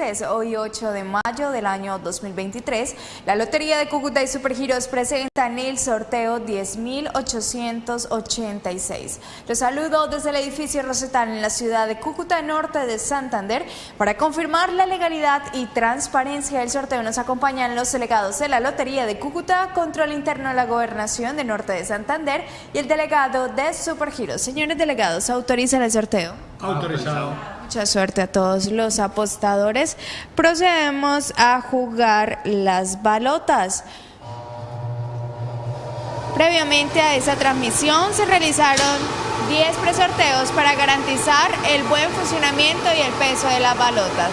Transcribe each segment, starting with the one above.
meses, hoy 8 de mayo del año 2023, la Lotería de Cúcuta y Supergiros presentan el sorteo 10.886. Los saludo desde el edificio Rosetal en la ciudad de Cúcuta, norte de Santander. Para confirmar la legalidad y transparencia del sorteo nos acompañan los delegados de la Lotería de Cúcuta, Control Interno de la Gobernación de Norte de Santander y el delegado de Supergiros. Señores delegados, ¿autorizan el sorteo? Autorizado. Mucha suerte a todos los apostadores. Procedemos a jugar las balotas. Previamente a esa transmisión se realizaron 10 presorteos para garantizar el buen funcionamiento y el peso de las balotas.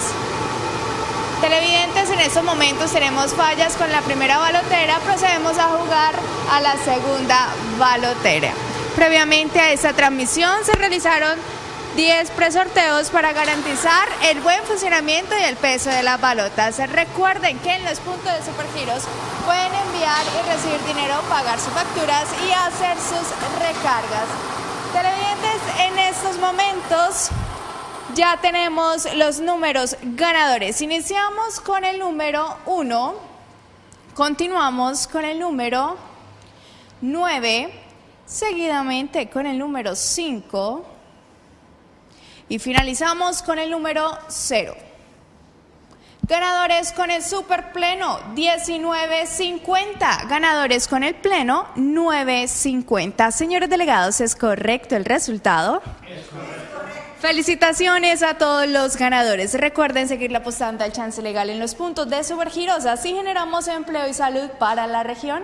Televidentes, en estos momentos tenemos fallas con la primera balotera, procedemos a jugar a la segunda balotera. Previamente a esta transmisión se realizaron 10 presorteos para garantizar el buen funcionamiento y el peso de las balotas. Recuerden que en los puntos de Supergiros pueden enviar y recibir dinero, pagar sus facturas y hacer sus recargas. Televidentes, en estos momentos ya tenemos los números ganadores. Iniciamos con el número 1, continuamos con el número 9, seguidamente con el número 5, y finalizamos con el número 0. Ganadores con el super pleno 1950. Ganadores con el pleno 950. Señores delegados, ¿es correcto el resultado? Es correcto. Felicitaciones a todos los ganadores. Recuerden seguir la apostando al chance legal en los puntos de Supergiros. Así generamos empleo y salud para la región.